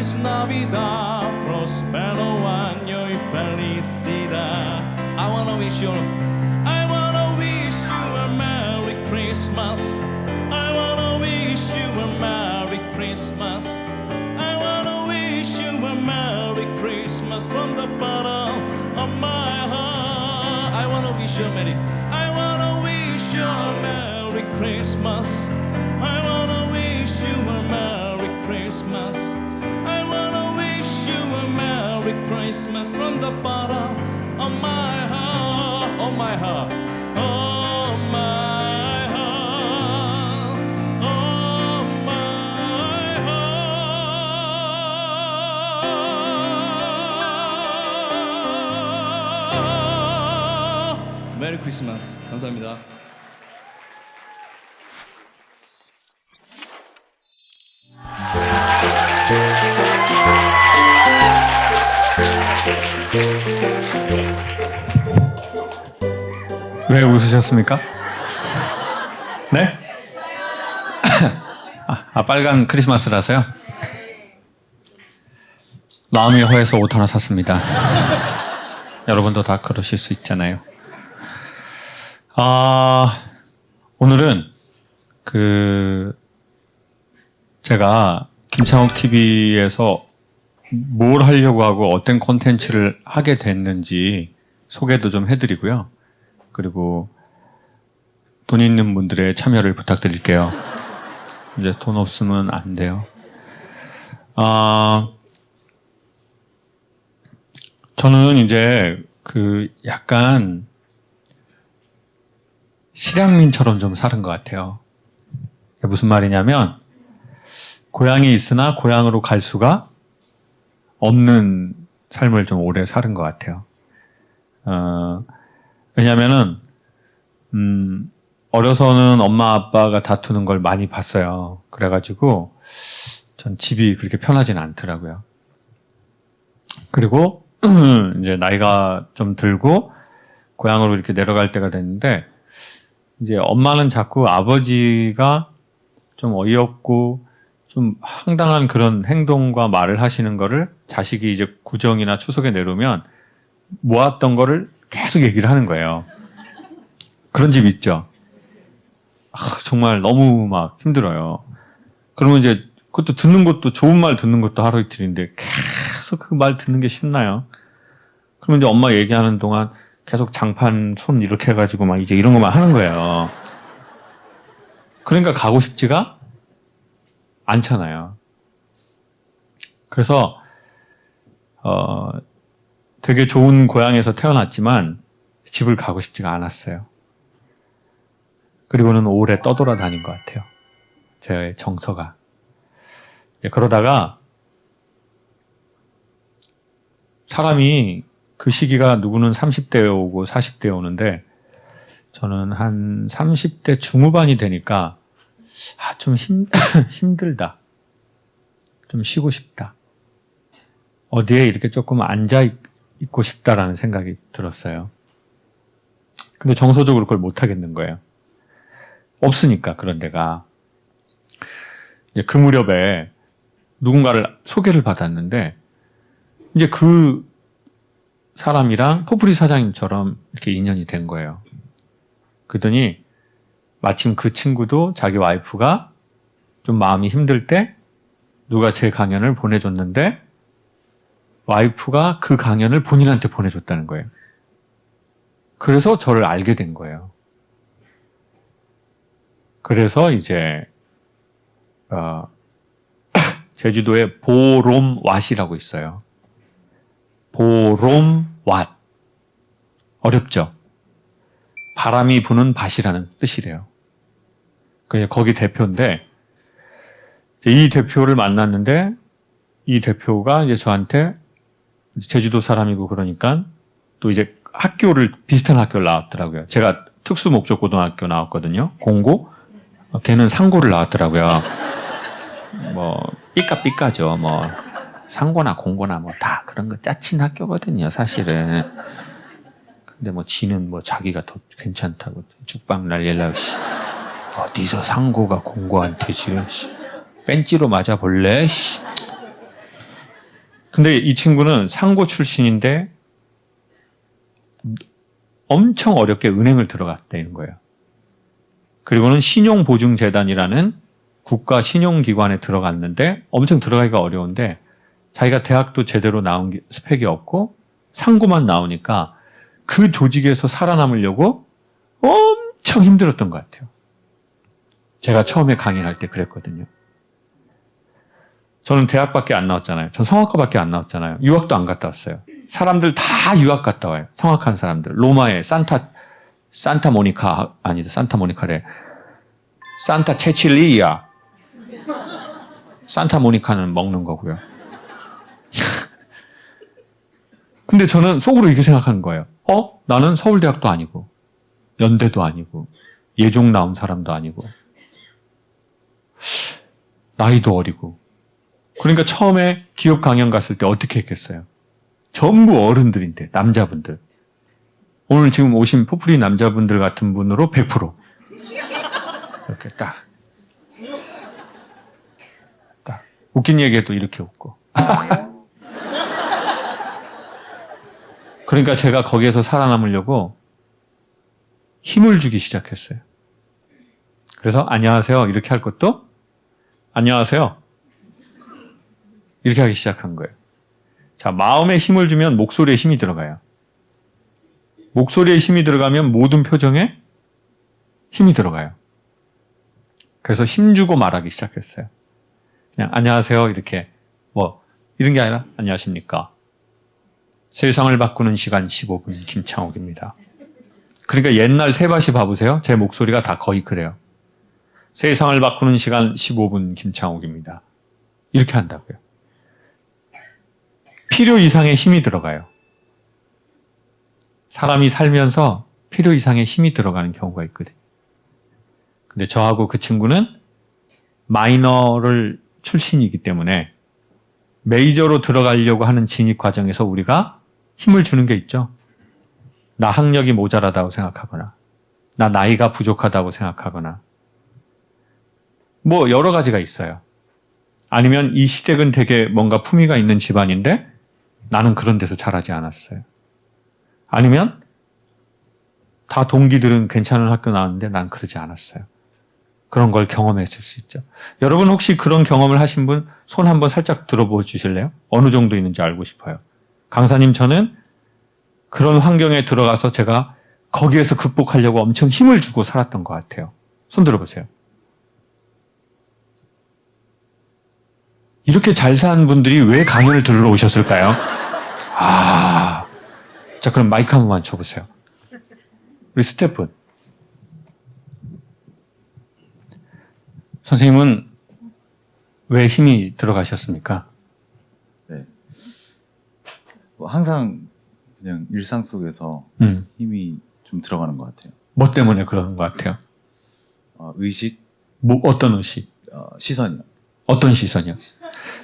Feliz Navidad, prospero año y felicidad. I wanna wish you, I wanna wish you a Merry Christmas. I wanna wish you a Merry Christmas. I wanna wish you a Merry Christmas from the bottom of my heart. I wanna wish you a Merry, I wanna wish you a Merry Christmas. I wanna wish you a Merry Christmas. Wish you a Merry Christmas from the bottom of my heart, of my heart, of my heart, of my heart. 메리 크리스마스. 감사합니다. 왜 웃으셨습니까? 네? 아, 아, 빨간 크리스마스라서요? 마음이 허해서 옷 하나 샀습니다. 여러분도 다 그러실 수 있잖아요. 아, 오늘은 그 제가 김창욱 TV에서 뭘 하려고 하고 어떤 콘텐츠를 하게 됐는지 소개도 좀 해드리고요. 그리고 돈 있는 분들의 참여를 부탁드릴게요. 이제 돈 없으면 안 돼요. 아, 저는 이제 그 약간 실향민처럼 좀 사는 것 같아요. 무슨 말이냐면 고향이 있으나 고향으로 갈 수가 없는 삶을 좀 오래 사는 것 같아요. 어, 왜냐면은, 음, 어려서는 엄마 아빠가 다투는 걸 많이 봤어요. 그래가지고, 전 집이 그렇게 편하진 않더라고요. 그리고, 이제 나이가 좀 들고, 고향으로 이렇게 내려갈 때가 됐는데, 이제 엄마는 자꾸 아버지가 좀 어이없고, 좀 황당한 그런 행동과 말을 하시는 거를 자식이 이제 구정이나 추석에 내려오면 모았던 거를 계속 얘기를 하는 거예요. 그런 집 있죠. 아, 정말 너무 막 힘들어요. 그러면 이제 그것도 듣는 것도 좋은 말 듣는 것도 하루 이틀인데 계속 그 말 듣는 게 쉽나요? 그러면 이제 엄마 얘기하는 동안 계속 장판 손 이렇게 해가지고 막 이제 이런 것만 하는 거예요. 그러니까 가고 싶지가 않잖아요. 그래서 어, 되게 좋은 고향에서 태어났지만 집을 가고 싶지가 않았어요. 그리고는 오래 떠돌아다닌 것 같아요. 제 정서가. 그러다가 사람이 그 시기가 누구는 30대에 오고 40대에 오는데 저는 한 30대 중후반이 되니까 아, 좀 힘, 힘들다. 좀 쉬고 싶다. 어디에 이렇게 조금 앉아 있고 싶다라는 생각이 들었어요. 근데 정서적으로 그걸 못 하겠는 거예요. 없으니까 그런 데가. 이제 그 무렵에 누군가를 소개를 받았는데 이제 그 사람이랑 포프리 사장님처럼 이렇게 인연이 된 거예요. 그러더니 마침 그 친구도 자기 와이프가 좀 마음이 힘들 때 누가 제 강연을 보내줬는데 와이프가 그 강연을 본인한테 보내줬다는 거예요. 그래서 저를 알게 된 거예요. 그래서 이제 어, 제주도에 보롬왓이라고 있어요. 보롬왓 어렵죠? 바람이 부는 밭이라는 뜻이래요. 거기 대표인데 이 대표를 만났는데 이 대표가 이제 저한테 제주도 사람이고 그러니까 또 이제 학교를 비슷한 학교를 나왔더라고요. 제가 특수 목적 고등학교 나왔거든요. 공고. 어, 걔는 상고를 나왔더라고요. 뭐 삐까삐까죠. 뭐 상고나 공고나 뭐 다 그런 거 짜친 학교거든요. 사실은. 근데 뭐 지는 뭐 자기가 더 괜찮다고 죽방 날릴라고 씨. 어디서 상고가 공고한테 지금 씨. 벤치로 맞아 볼래? 씨. 근데 이 친구는 상고 출신인데 엄청 어렵게 은행을 들어갔다는 거예요. 그리고는 신용보증재단이라는 국가 신용기관에 들어갔는데 엄청 들어가기가 어려운데 자기가 대학도 제대로 나온 게- 스펙이 없고 상고만 나오니까 그 조직에서 살아남으려고 엄청 힘들었던 것 같아요. 제가 처음에 강의할 때 그랬거든요. 저는 대학밖에 안 나왔잖아요. 전 성악과밖에 안 나왔잖아요. 유학도 안 갔다 왔어요. 사람들 다 유학 갔다 와요. 성악한 사람들. 로마에 산타 산타 모니카 아니다. 산타 모니카래. 산타 체칠리아. 산타 모니카는 먹는 거고요. 근데 저는 속으로 이렇게 생각하는 거예요. 어? 나는 서울대학도 아니고 연대도 아니고 예종 나온 사람도 아니고 나이도 어리고 그러니까 처음에 기업 강연 갔을 때 어떻게 했겠어요? 전부 어른들인데 남자분들. 오늘 지금 오신 포프리 남자분들 같은 분으로 100% 이렇게 딱. 딱. 웃긴 얘기해도 이렇게 웃고. 그러니까 제가 거기에서 살아남으려고 힘을 주기 시작했어요. 그래서 안녕하세요 이렇게 할 것도 안녕하세요 이렇게 하기 시작한 거예요. 자, 마음에 힘을 주면 목소리에 힘이 들어가요. 목소리에 힘이 들어가면 모든 표정에 힘이 들어가요. 그래서 힘 주고 말하기 시작했어요. 그냥 안녕하세요 이렇게 뭐 이런 게 아니라 안녕하십니까. 세상을 바꾸는 시간 15분 김창욱입니다. 그러니까 옛날 세바시 봐보세요. 제 목소리가 다 거의 그래요. 세상을 바꾸는 시간 15분 김창욱입니다. 이렇게 한다고요. 필요 이상의 힘이 들어가요. 사람이 살면서 필요 이상의 힘이 들어가는 경우가 있거든요. 근데 저하고 그 친구는 마이너를 출신이기 때문에 메이저로 들어가려고 하는 진입 과정에서 우리가 힘을 주는 게 있죠. 나 학력이 모자라다고 생각하거나, 나 나이가 부족하다고 생각하거나, 뭐 여러 가지가 있어요. 아니면 이 시댁은 되게 뭔가 품위가 있는 집안인데 나는 그런 데서 자라지 않았어요. 아니면 다 동기들은 괜찮은 학교 나왔는데 난 그러지 않았어요. 그런 걸 경험했을 수 있죠. 여러분 혹시 그런 경험을 하신 분 손 한번 살짝 들어보 주실래요? 어느 정도 있는지 알고 싶어요. 강사님 저는 그런 환경에 들어가서 제가 거기에서 극복하려고 엄청 힘을 주고 살았던 것 같아요. 손 들어보세요. 이렇게 잘 사는 분들이 왜 강연을 들으러 오셨을까요? 아, 자 그럼 마이크 한 번만 쳐보세요. 우리 스태프. 선생님은 왜 힘이 들어가셨습니까? 뭐 항상 그냥 일상 속에서 음, 힘이 좀 들어가는 것 같아요. 뭐 때문에 그런 것 같아요? 어, 의식, 뭐 어떤 의식, 어, 시선이요. 어떤 시선이요?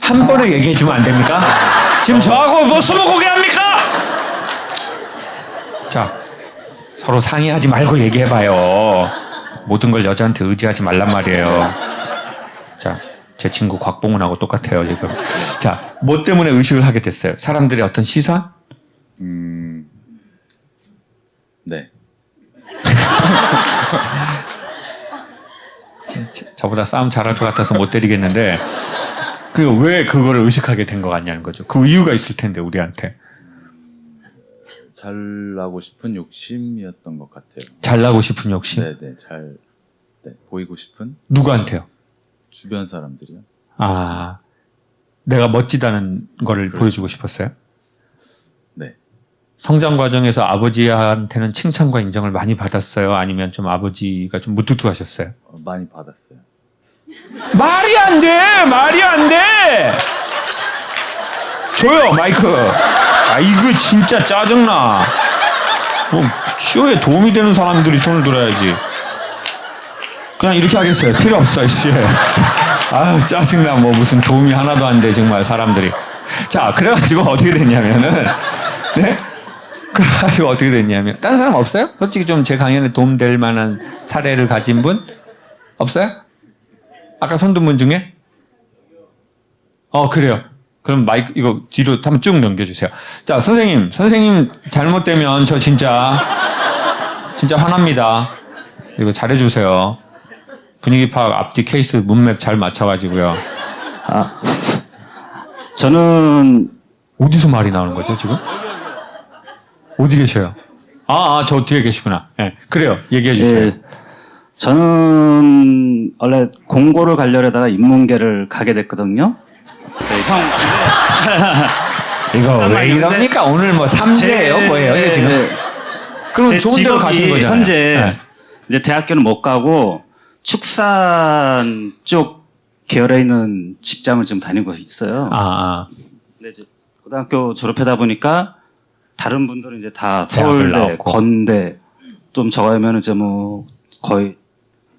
한 번에 얘기해 주면 안 됩니까? 지금 저하고 뭐 스무고개 합니까? 자, 서로 상의하지 말고 얘기해봐요. 모든 걸 여자한테 의지하지 말란 말이에요. 자, 제 친구 곽봉훈하고 똑같아요, 지금. 자, 뭐 때문에 의식을 하게 됐어요? 사람들의 어떤 시선? 음, 네. 저보다 싸움 잘할 것 같아서 못 때리겠는데, 그왜 그거를 의식하게 된 것 같냐는 거죠. 그 이유가 있을 텐데, 우리한테. 잘나고 싶은 욕심이었던 것 같아요. 잘나고 싶은 욕심. 네, 네, 잘 네, 보이고 싶은 누구한테요? 주변 사람들이요. 아, 내가 멋지다는 거를 그렇죠. 보여주고 싶었어요? 네, 성장 과정에서 아버지한테는 칭찬과 인정을 많이 받았어요? 아니면 좀 아버지가 좀 무뚝뚝하셨어요? 어, 많이 받았어요. 말이 안 돼! 말이 안 돼! 줘요, 마이크. 아, 이거 진짜 짜증나. 뭐, 쇼에 도움이 되는 사람들이 손을 들어야지. 그냥 이렇게 하겠어요. 필요 없어, 씨. 아유, 짜증나. 뭐 무슨 도움이 하나도 안 돼, 정말 사람들이. 자, 그래가지고 어떻게 됐냐면은, 네? 그래가지고 어떻게 됐냐면, 다른 사람 없어요? 솔직히 좀 제 강연에 도움될 만한 사례를 가진 분? 없어요? 아까 분 중에? 어, 그래요. 그럼 마이크, 이거 뒤로 한번 쭉 넘겨주세요. 자, 선생님, 선생님 잘못되면 저 진짜, 진짜 화납니다. 이거 잘해주세요. 분위기 파악 앞뒤 케이스 문맥 잘 맞춰가지고요. 저는 어디서 말이 나오는 거죠, 지금? 어디 계셔요? 아, 아, 저 뒤에 계시구나. 예, 그래요. 얘기해 주세요. 예, 저는 원래 공고를 가려다가 인문계를 가게 됐거든요. 네, 형 이거 왜. 이럽니까? 오늘 뭐 삼재예요, 제- 뭐예요? 이게 예, 지금? 예. 그럼 제 좋은 데로 가시는 거잖아요. 현재 예. 이제 대학교는 못 가고 축산 쪽 계열에 있는 직장을 지금 다니고 있어요. 아, 아. 근데 이제 고등학교 졸업하다 보니까 다른 분들은 이제 다 서울대. 건대 좀 저거면 이제 뭐 거의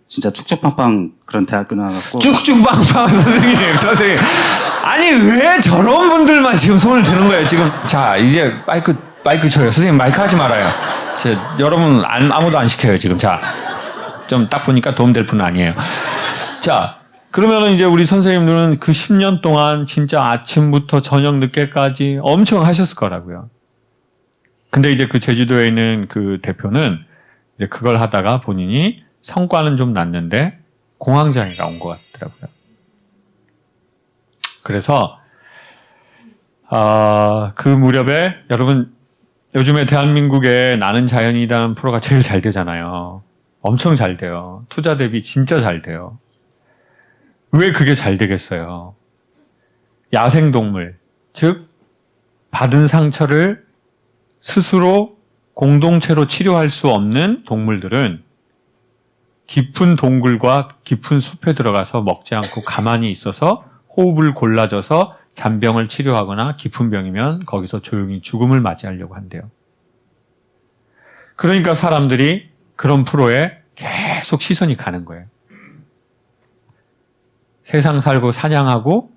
진짜 쭉쭉빵빵 그런 대학교 나와갖고 쭉쭉빵빵 선생님, 선생님. 아니 왜 저런 분들만 지금 손을 드는 거예요? 지금 자 이제 마이크 마이크 쳐요. 선생님 마이크 하지 말아요. 제, 여러분 안, 아무도 안 시켜요 지금. 자, 좀 딱 보니까 도움될 분은 아니에요. 자, 그러면은 이제 우리 선생님들은 그 10년 동안 진짜 아침부터 저녁 늦게까지 엄청 하셨을 거라고요. 근데 이제 그 제주도에 있는 그 대표는 이제 그걸 하다가 본인이 성과는 좀 났는데 공황장애가 온 것 같더라고요. 그래서 아, 그 무렵에 여러분 요즘에 대한민국에 나는 자연이라는 프로가 제일 잘 되잖아요. 엄청 잘 돼요. 투자 대비 진짜 잘 돼요. 왜 그게 잘 되겠어요? 야생동물, 즉 받은 상처를 스스로 공동체로 치료할 수 없는 동물들은 깊은 동굴과 깊은 숲에 들어가서 먹지 않고 가만히 있어서 호흡을 골라줘서 잔병을 치료하거나 깊은 병이면 거기서 조용히 죽음을 맞이하려고 한대요. 그러니까 사람들이 그런 프로에 계속 시선이 가는 거예요. 세상 살고 사냥하고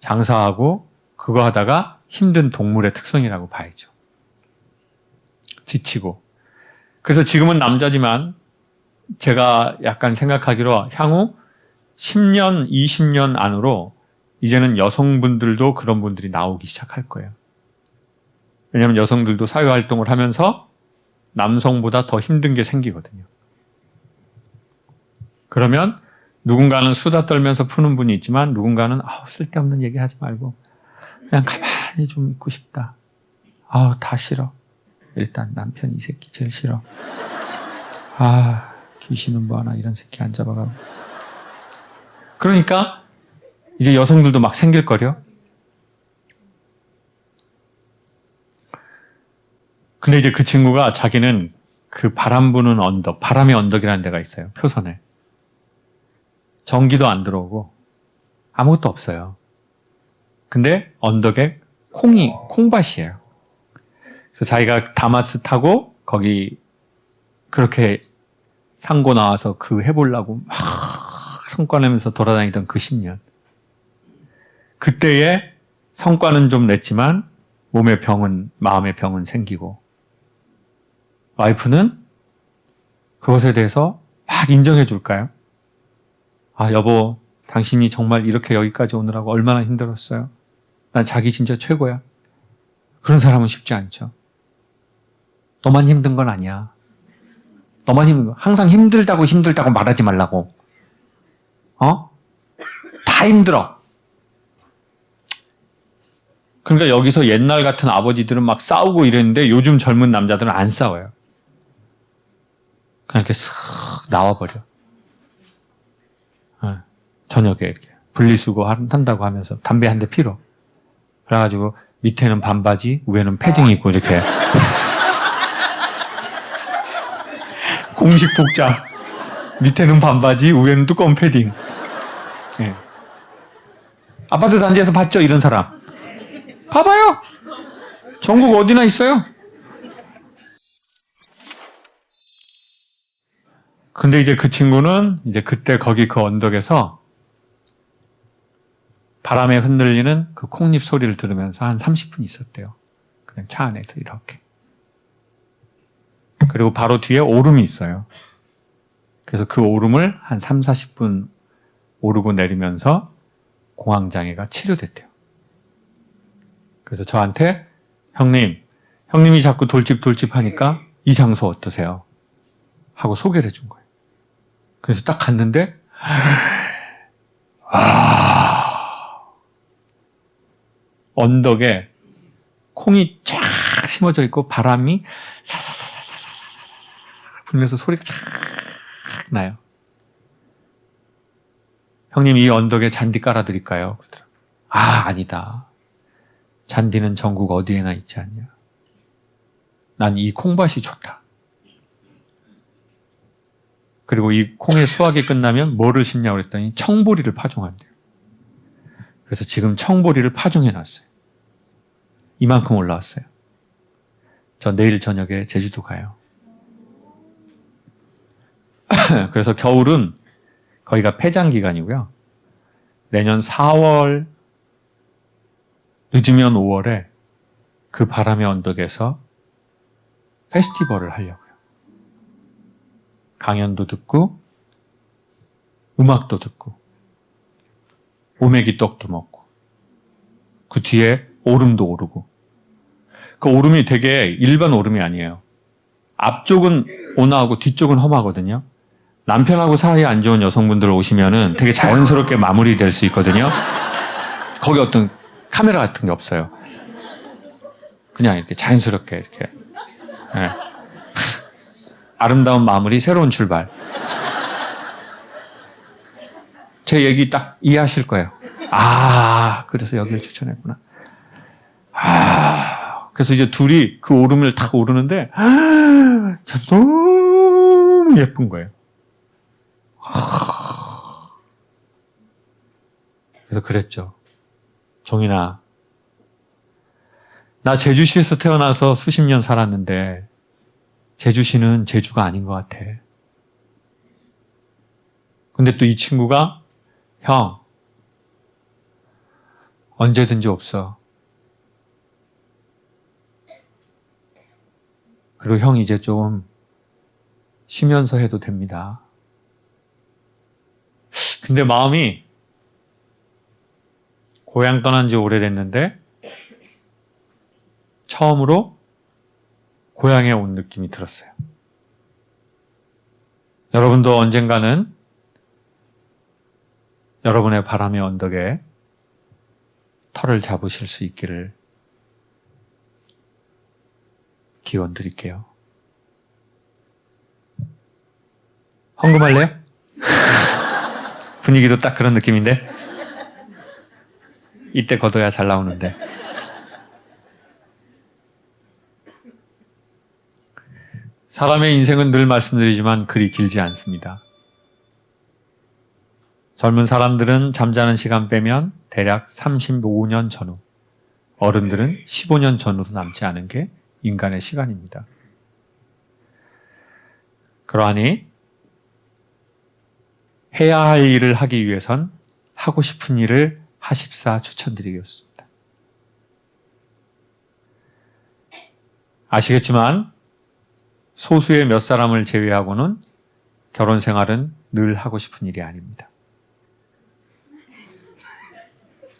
장사하고 그거 하다가 힘든 동물의 특성이라고 봐야죠. 지치고. 그래서 지금은 남자지만 제가 약간 생각하기로 향후 10년, 20년 안으로 이제는 여성분들도 그런 분들이 나오기 시작할 거예요. 왜냐하면 여성들도 사회활동을 하면서 남성보다 더 힘든 게 생기거든요. 그러면 누군가는 수다 떨면서 푸는 분이 있지만 누군가는 아, 쓸데없는 얘기 하지 말고 그냥 가만히 좀 있고 싶다. 아, 다 싫어. 일단 남편 이 새끼 제일 싫어. 아, 귀신은 뭐 하나 이런 새끼 안 잡아가고. 그러니까 이제 여성들도 막 생길 거려. 근데 이제 그 친구가 자기는 그 바람 부는 언덕, 바람의 언덕이라는 데가 있어요. 표선에. 전기도 안 들어오고 아무것도 없어요. 근데 언덕에 콩이, 콩밭이에요. 그래서 자기가 다마스 타고 거기 그렇게 상고 나와서 그 해보려고 막 성과 내면서 돌아다니던 그 10년. 그때의 성과는 좀 냈지만 몸의 병은, 마음의 병은 생기고 와이프는 그것에 대해서 막 인정해 줄까요? 아, 여보, 당신이 정말 이렇게 여기까지 오느라고 얼마나 힘들었어요? 난 자기 진짜 최고야. 그런 사람은 쉽지 않죠. 너만 힘든 건 아니야. 거. 항상 힘들다고 힘들다고 말하지 말라고. 어? 다 힘들어. 그러니까 여기서 옛날 같은 아버지들은 막 싸우고 이랬는데 요즘 젊은 남자들은 안 싸워요. 그냥 이렇게 쓱 나와버려. 어, 저녁에 이렇게 분리수거 한- 한다고 하면서 담배 한 대 피러. 그래가지고 밑에는 반바지, 위에는 패딩 입고 이렇게. 공식 복장. 밑에는 반바지, 위에는 두꺼운 패딩. 예. 아파트 단지에서 봤죠, 이런 사람? 봐봐요. 전국 어디나 있어요. 근데 이제 그 친구는 이제 그때 거기 그 언덕에서 바람에 흔들리는 그 콩잎 소리를 들으면서 한 30분 있었대요. 그냥 차 안에서 이렇게. 그리고 바로 뒤에 오름이 있어요. 그래서 그 오름을 한 3, 40분 오르고 내리면서 공황장애가 치료됐대요. 그래서 저한테 형님, 형님이 자꾸 돌집돌집 하니까 이 장소 어떠세요? 하고 소개를 해준 거예요. 그래서 딱 갔는데 아, 언덕에 콩이 쫙 심어져 있고 바람이 사사 불면서 소리가 쫙 나요. 형님 이 언덕에 잔디 깔아드릴까요? 아 아니다. 잔디는 전국 어디에나 있지 않냐. 난 이 콩밭이 좋다. 그리고 이 콩의 수확이 끝나면 뭐를 심냐고 그랬더니 청보리를 파종한대요. 그래서 지금 청보리를 파종해 놨어요. 이만큼 올라왔어요. 저 내일 저녁에 제주도 가요. 그래서 겨울은 거기가 폐장 기간이고요. 내년 4월 늦으면 5월에 그 바람의 언덕에서 페스티벌을 하려고요. 강연도 듣고 음악도 듣고 오메기 떡도 먹고 그 뒤에 오름도 오르고 그 오름이 되게 일반 오름이 아니에요. 앞쪽은 온화하고 뒤쪽은 험하거든요. 남편하고 사이 안 좋은 여성분들 오시면은 되게 자연스럽게 마무리될 수 있거든요. 거기 어떤 카메라 같은 게 없어요. 그냥 이렇게 자연스럽게 이렇게. 예. 아름다운 마무리, 새로운 출발. 제 얘기 딱 이해하실 거예요. 아, 그래서 여기를 추천했구나. 아, 그래서 이제 둘이 그 오름을 탁 오르는데, 아, 참 너무 예쁜 거예요. 그래서 그랬죠. 종인아, 나 제주시에서 태어나서 수십 년 살았는데, 제주시는 제주가 아닌 것 같아. 근데 또 이 친구가, 형, 언제든지 없어. 그리고 형 이제 좀 쉬면서 해도 됩니다. 근데 마음이 고향 떠난 지 오래됐는데 처음으로 고향에 온 느낌이 들었어요. 여러분도 언젠가는 여러분의 바람의 언덕에 털을 잡으실 수 있기를 기원 드릴게요. 헌금할래요? 분위기도 딱 그런 느낌인데? 이때 걷어야 잘 나오는데. 사람의 인생은 늘 말씀드리지만 그리 길지 않습니다. 젊은 사람들은 잠자는 시간 빼면 대략 35년 전후, 어른들은 15년 전후로 남지 않은 게 인간의 시간입니다. 그러하니 해야 할 일을 하기 위해선 하고 싶은 일을 하십사 추천드리겠습니다. 아시겠지만 소수의 몇 사람을 제외하고는 결혼 생활은 늘 하고 싶은 일이 아닙니다.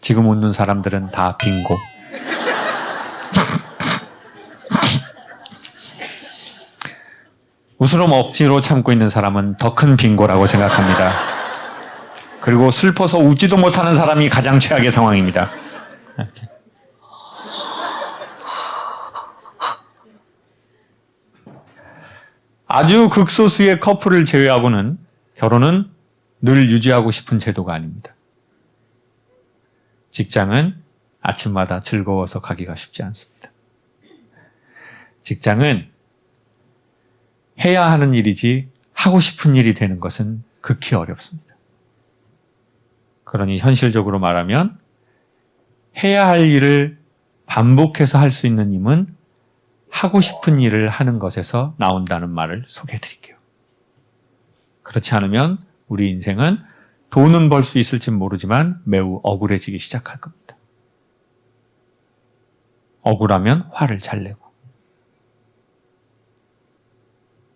지금 웃는 사람들은 다 빙고. 웃으름 억지로 참고 있는 사람은 더 큰 빙고라고 생각합니다. 그리고 슬퍼서 웃지도 못하는 사람이 가장 최악의 상황입니다. 이렇게. 아주 극소수의 커플을 제외하고는 결혼은 늘 유지하고 싶은 제도가 아닙니다. 직장은 아침마다 즐거워서 가기가 쉽지 않습니다. 직장은 해야 하는 일이지 하고 싶은 일이 되는 것은 극히 어렵습니다. 그러니 현실적으로 말하면 해야 할 일을 반복해서 할 수 있는 힘은 하고 싶은 일을 하는 것에서 나온다는 말을 소개해 드릴게요. 그렇지 않으면 우리 인생은 돈은 벌 수 있을지 모르지만 매우 억울해지기 시작할 겁니다. 억울하면 화를 잘 내고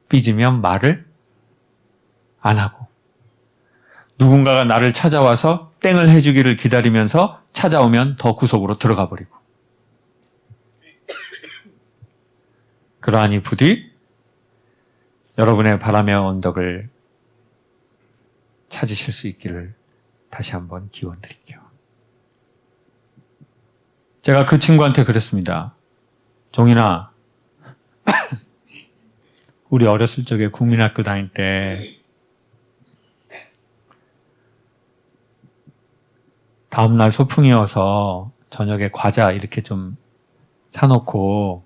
삐지면 말을 안 하고 누군가가 나를 찾아와서 땡을 해주기를 기다리면서 찾아오면 더 구석으로 들어가 버리고 그러하니 부디 여러분의 바람의 언덕을 찾으실 수 있기를 다시 한번 기원 드릴게요. 제가 그 친구한테 그랬습니다. 종인아, 우리 어렸을 적에 국민학교 다닐 때 다음날 소풍이어서 저녁에 과자 이렇게 좀 사놓고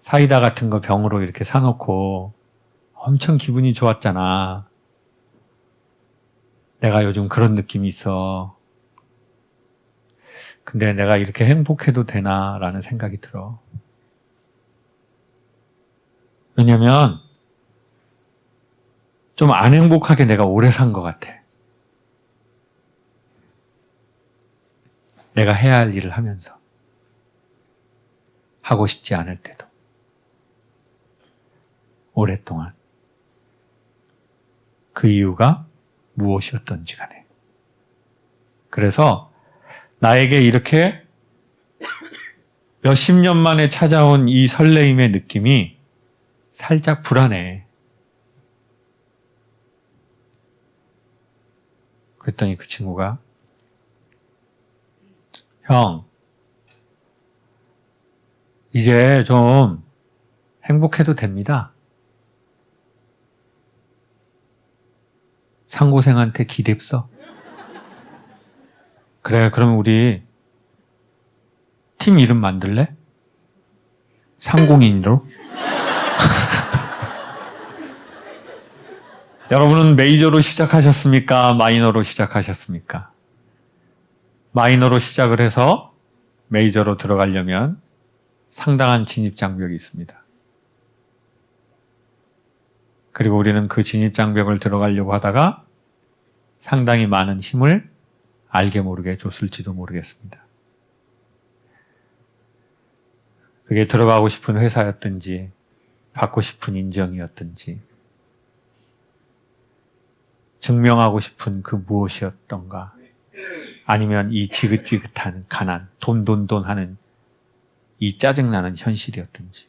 사이다 같은 거 병으로 이렇게 사놓고 엄청 기분이 좋았잖아. 내가 요즘 그런 느낌이 있어. 근데 내가 이렇게 행복해도 되나 라는 생각이 들어. 왜냐면 좀 안 행복하게 내가 오래 산 것 같아. 내가 해야 할 일을 하면서. 하고 싶지 않을 때도. 오랫동안. 그 이유가 무엇이었던지 간에. 그래서 나에게 이렇게 몇십 년 만에 찾아온 이 설레임의 느낌이 살짝 불안해. 그랬더니 그 친구가 형, 이제 좀 행복해도 됩니다. 상고생한테 기대어 그래, 그럼 우리 팀 이름 만들래? 상공인으로? 여러분은 메이저로 시작하셨습니까? 마이너로 시작하셨습니까? 마이너로 시작을 해서 메이저로 들어가려면 상당한 진입 장벽이 있습니다. 그리고 우리는 그 진입 장벽을 들어가려고 하다가 상당히 많은 힘을 알게 모르게 줬을지도 모르겠습니다. 그게 들어가고 싶은 회사였든지 받고 싶은 인정이었든지 증명하고 싶은 그 무엇이었던가? 아니면 이 지긋지긋한 가난, 돈, 돈, 돈 하는 이 짜증나는 현실이었든지.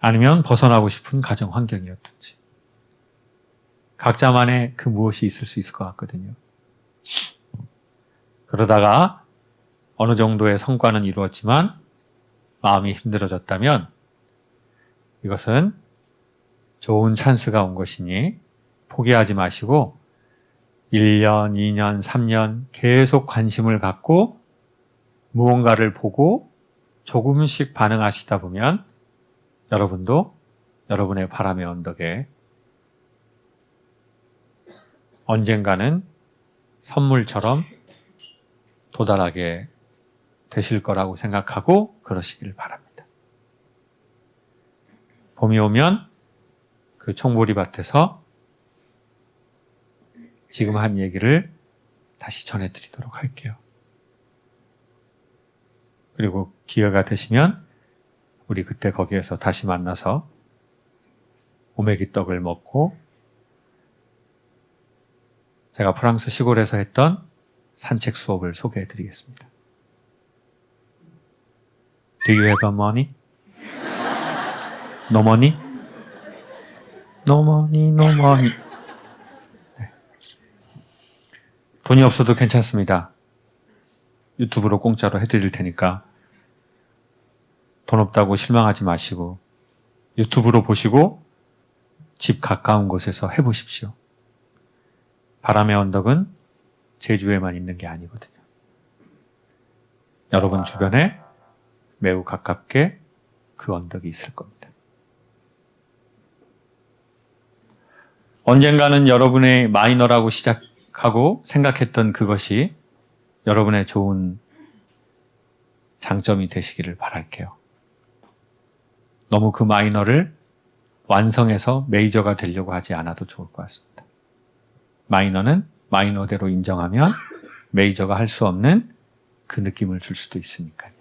아니면 벗어나고 싶은 가정 환경이었든지. 각자만의 그 무엇이 있을 수 있을 것 같거든요. 그러다가 어느 정도의 성과는 이루었지만 마음이 힘들어졌다면 이것은 좋은 찬스가 온 것이니 포기하지 마시고 1년, 2년, 3년 계속 관심을 갖고 무언가를 보고 조금씩 반응하시다 보면 여러분도 여러분의 바람의 언덕에 언젠가는 선물처럼 도달하게 되실 거라고 생각하고 그러시길 바랍니다. 봄이 오면 그 총보리밭에서 지금 한 얘기를 다시 전해드리도록 할게요. 그리고 기회가 되시면 우리 그때 거기에서 다시 만나서 오메기 떡을 먹고 제가 프랑스 시골에서 했던 산책 수업을 소개해 드리겠습니다. Do you have money? No money? No money. 네. 돈이 없어도 괜찮습니다. 유튜브로 공짜로 해드릴 테니까 돈 없다고 실망하지 마시고 유튜브로 보시고 집 가까운 곳에서 해보십시오. 바람의 언덕은 제주에만 있는 게 아니거든요. 여러분 주변에 매우 가깝게 그 언덕이 있을 겁니다. 언젠가는 여러분의 마이너라고 시작하고 생각했던 그것이 여러분의 좋은 장점이 되시기를 바랄게요. 너무 그 마이너를 완성해서 메이저가 되려고 하지 않아도 좋을 것 같습니다. 마이너는 마이너대로 인정하면 메이저가 할 수 없는 그 느낌을 줄 수도 있으니까요.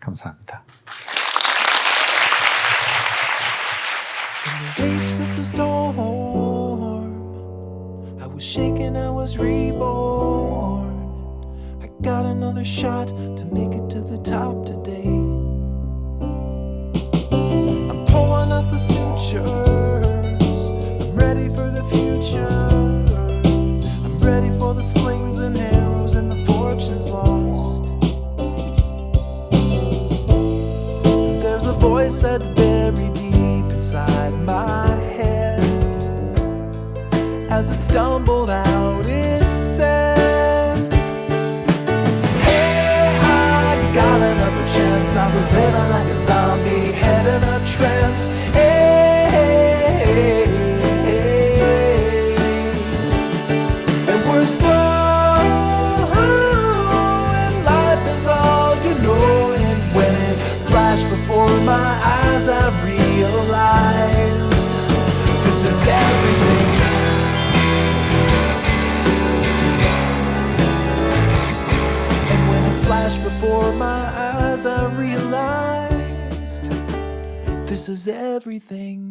감사합니다. In the wake of the storm, I was shaken, I was reborn. I got another shot to make it to the top today. I'm pulling up the sutures. As it stumbled out, this is everything.